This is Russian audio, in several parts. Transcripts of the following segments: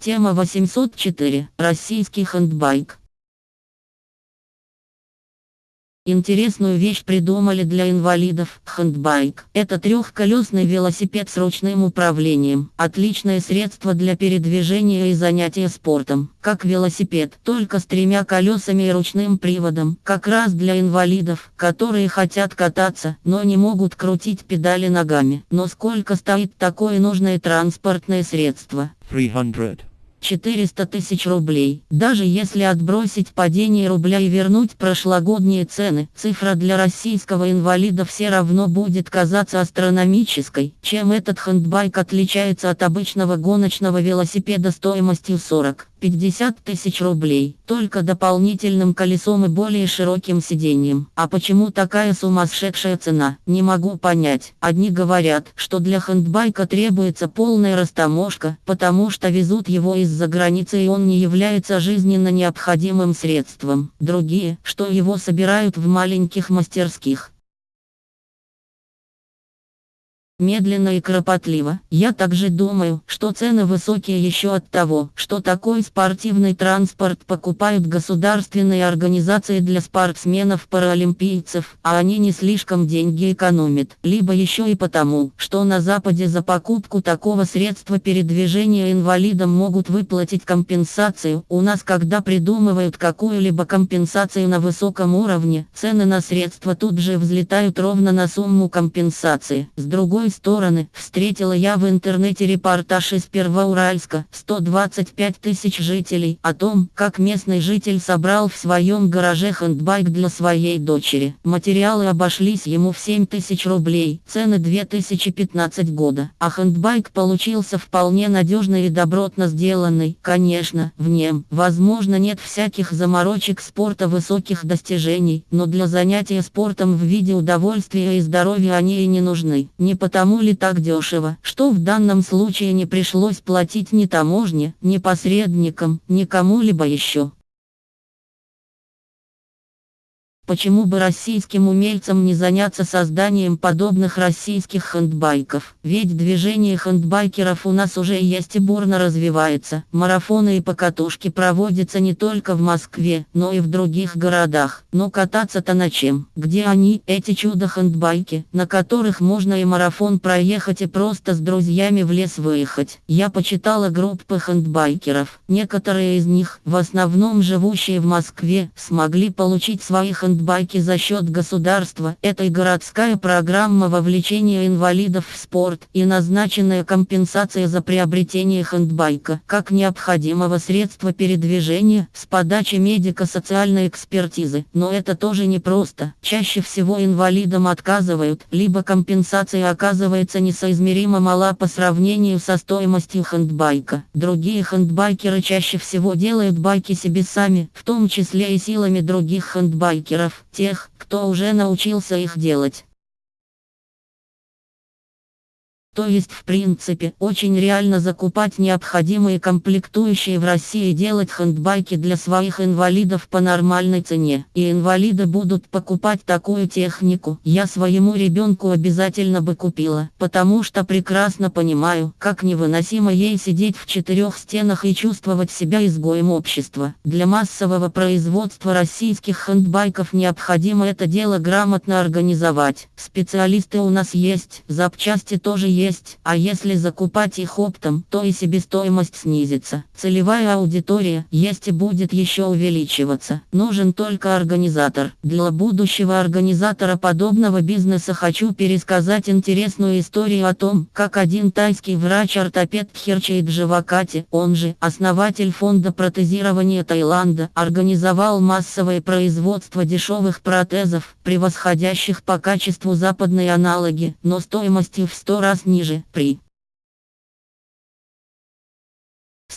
Тема 804. Российский хендбайк. Интересную вещь придумали для инвалидов – хендбайк. Это трехколесный велосипед с ручным управлением. Отличное средство для передвижения и занятия спортом. Как велосипед, только с тремя колесами и ручным приводом. Как раз для инвалидов, которые хотят кататься, но не могут крутить педали ногами. Но сколько стоит такое нужное транспортное средство? 300. 400 тысяч рублей. Даже если отбросить падение рубля и вернуть прошлогодние цены, цифра для российского инвалида все равно будет казаться астрономической. Чем этот хендбайк отличается от обычного гоночного велосипеда стоимостью 40 50 тысяч рублей, только дополнительным колесом и более широким сиденьем. А почему такая сумасшедшая цена, не могу понять. Одни говорят, что для хендбайка требуется полная растаможка, потому что везут его из-за границы и он не является жизненно необходимым средством. Другие, что его собирают в маленьких мастерских. Медленно и кропотливо. Я также думаю, что цены высокие еще от того, что такой спортивный транспорт покупают государственные организации для спортсменов-паралимпийцев, а они не слишком деньги экономят. Либо еще и потому, что на Западе за покупку такого средства передвижения инвалидам могут выплатить компенсацию. У нас когда придумывают какую-либо компенсацию на высоком уровне, цены на средства тут же взлетают ровно на сумму компенсации. С другой стороны, встретила я в интернете репортаж из Первоуральска, 125 тысяч жителей, о том, как местный житель собрал в своем гараже хендбайк для своей дочери. Материалы обошлись ему в 7 тысяч рублей, цены 2015 года. А хендбайк получился вполне надежный и добротно сделанный. Конечно, в нем, возможно, нет всяких заморочек спорта высоких достижений, но для занятия спортом в виде удовольствия и здоровья они и не нужны. Не потому, потому ли так дешево, что в данном случае не пришлось платить ни таможне, ни посредникам, ни кому-либо еще. Почему бы российским умельцам не заняться созданием подобных российских хендбайков? Ведь движение хендбайкеров у нас уже есть и бурно развивается. Марафоны и покатушки проводятся не только в Москве, но и в других городах. Но кататься-то на чем? Где они, эти чудо-хендбайки, на которых можно и марафон проехать и просто с друзьями в лес выехать? Я почитала группы хендбайкеров. Некоторые из них, в основном живущие в Москве, смогли получить свои хендбайки хендбайки за счет государства. Это и городская программа вовлечения инвалидов в спорт и назначенная компенсация за приобретение хендбайка как необходимого средства передвижения с подачи медико-социальной экспертизы. Но это тоже непросто. Чаще всего инвалидам отказывают, либо компенсация оказывается несоизмеримо мала по сравнению со стоимостью хендбайка. Другие хендбайкеры чаще всего делают байки себе сами, в том числе и силами других хендбайкеров тех, кто уже научился их делать. То есть в принципе очень реально закупать необходимые комплектующие в России и делать хендбайки для своих инвалидов по нормальной цене. И инвалиды будут покупать такую технику. Я своему ребенку обязательно бы купила, потому что прекрасно понимаю, как невыносимо ей сидеть в четырех стенах и чувствовать себя изгоем общества. Для массового производства российских хендбайков необходимо это дело грамотно организовать. Специалисты у нас есть, запчасти тоже есть есть, а если закупать их оптом, то и себестоимость снизится. Целевая аудитория есть и будет еще увеличиваться. Нужен только организатор. Для будущего организатора подобного бизнеса хочу пересказать интересную историю о том, как один тайский врач-ортопед Тхерчейд Джавакати, он же основатель фонда протезирования Таиланда, организовал массовое производство дешевых протезов, превосходящих по качеству западные аналоги, но стоимостью в 100 раз ниже, при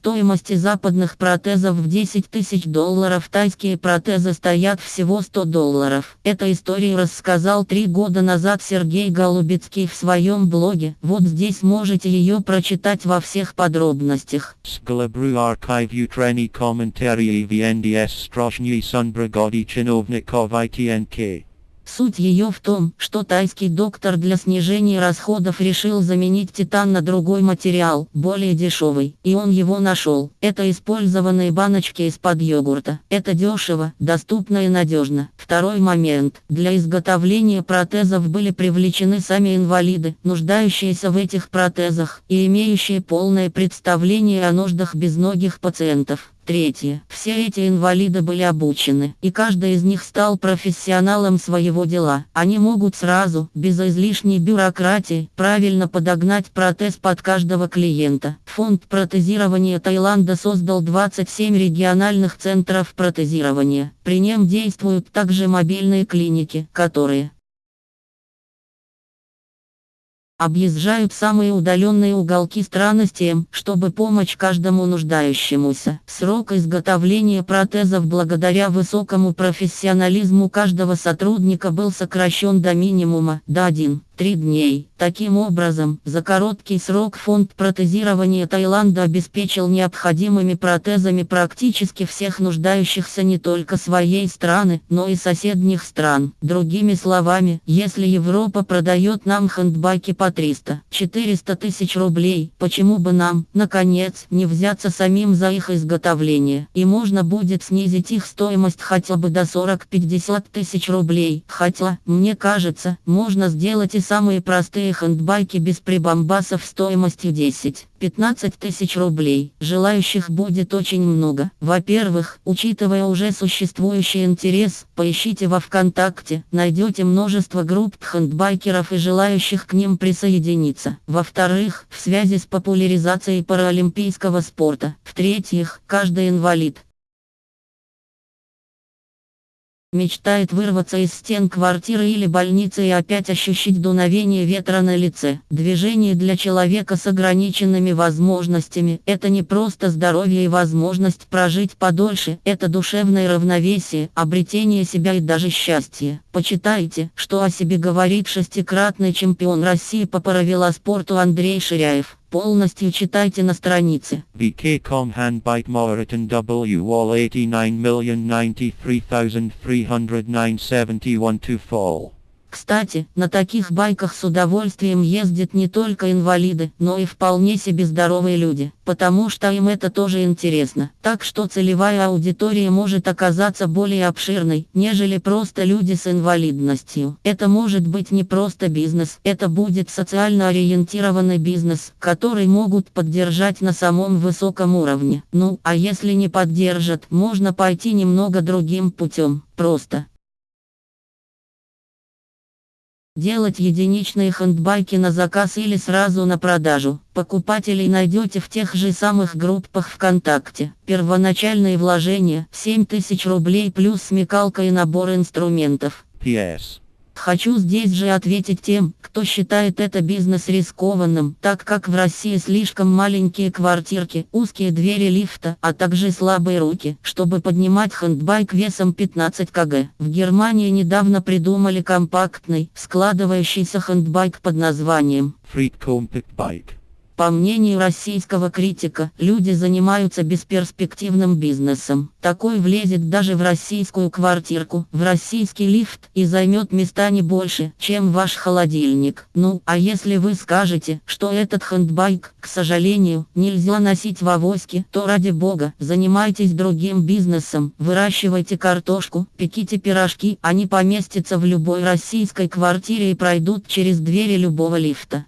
стоимости западных протезов в 10 тысяч долларов тайские протезы стоят всего 100 долларов. Эту историю рассказал три года назад Сергей Голубецкий в своем блоге. Вот здесь можете ее прочитать во всех подробностях. Скалабру архив комментарии в НДС Strojny Sunbragodi Чиновников ITNK. Суть ее в том, что тайский доктор для снижения расходов решил заменить титан на другой материал, более дешевый, и он его нашел. Это использованные баночки из-под йогурта. Это дешево, доступно и надежно. Второй момент. Для изготовления протезов были привлечены сами инвалиды, нуждающиеся в этих протезах, и имеющие полное представление о нуждах безногих пациентов. Третье. Все эти инвалиды были обучены, и каждый из них стал профессионалом своего дела. Они могут сразу, без излишней бюрократии, правильно подогнать протез под каждого клиента. Фонд протезирования Таиланда создал 27 региональных центров протезирования. При нем действуют также мобильные клиники, которые объезжают самые удаленные уголки страны с тем, чтобы помочь каждому нуждающемуся. Срок изготовления протезов благодаря высокому профессионализму каждого сотрудника был сокращен до минимума, до 1 три дней. Таким образом, за короткий срок фонд протезирования Таиланда обеспечил необходимыми протезами практически всех нуждающихся не только своей страны, но и соседних стран. Другими словами, если Европа продает нам хендбайки по 300-400 тысяч рублей, почему бы нам, наконец, не взяться самим за их изготовление? И можно будет снизить их стоимость хотя бы до 40-50 тысяч рублей. Хотя, мне кажется, можно сделать и самые простые хендбайки без прибамбасов стоимостью 10-15 тысяч рублей. Желающих будет очень много. Во-первых, учитывая уже существующий интерес, поищите во ВКонтакте, найдете множество групп хендбайкеров и желающих к ним присоединиться. Во-вторых, в связи с популяризацией паралимпийского спорта. В-третьих, каждый инвалид, Мечтает вырваться из стен квартиры или больницы и опять ощущать дуновение ветра на лице. Движение для человека с ограниченными возможностями – это не просто здоровье и возможность прожить подольше, это душевное равновесие, обретение себя и даже счастье. Почитайте, что о себе говорит шестикратный чемпион России по паравелоспорту Андрей Ширяев. Полностью читайте на странице. VK.com Handbike Moriton W Wall 89,093,309,71 to fall. Кстати, на таких байках с удовольствием ездят не только инвалиды, но и вполне себе здоровые люди, потому что им это тоже интересно. Так что целевая аудитория может оказаться более обширной, нежели просто люди с инвалидностью. Это может быть не просто бизнес, это будет социально ориентированный бизнес, который могут поддержать на самом высоком уровне. Ну, а если не поддержат, можно пойти немного другим путем. Просто Делать единичные хендбайки на заказ или сразу на продажу. Покупателей найдете в тех же самых группах ВКонтакте. Первоначальные вложения 7000 рублей плюс смекалка и набор инструментов. P.S. Хочу здесь же ответить тем, кто считает это бизнес рискованным, так как в России слишком маленькие квартирки, узкие двери лифта, а также слабые руки, чтобы поднимать хендбайк весом 15 кг. В Германии недавно придумали компактный, складывающийся хендбайк под названием Freak Compact Bike. По мнению российского критика, люди занимаются бесперспективным бизнесом. Такой влезет даже в российскую квартирку, в российский лифт и займет места не больше, чем ваш холодильник. Ну, а если вы скажете, что этот хендбайк, к сожалению, нельзя носить в авоське, то ради бога, занимайтесь другим бизнесом, выращивайте картошку, пеките пирожки, они поместятся в любой российской квартире и пройдут через двери любого лифта.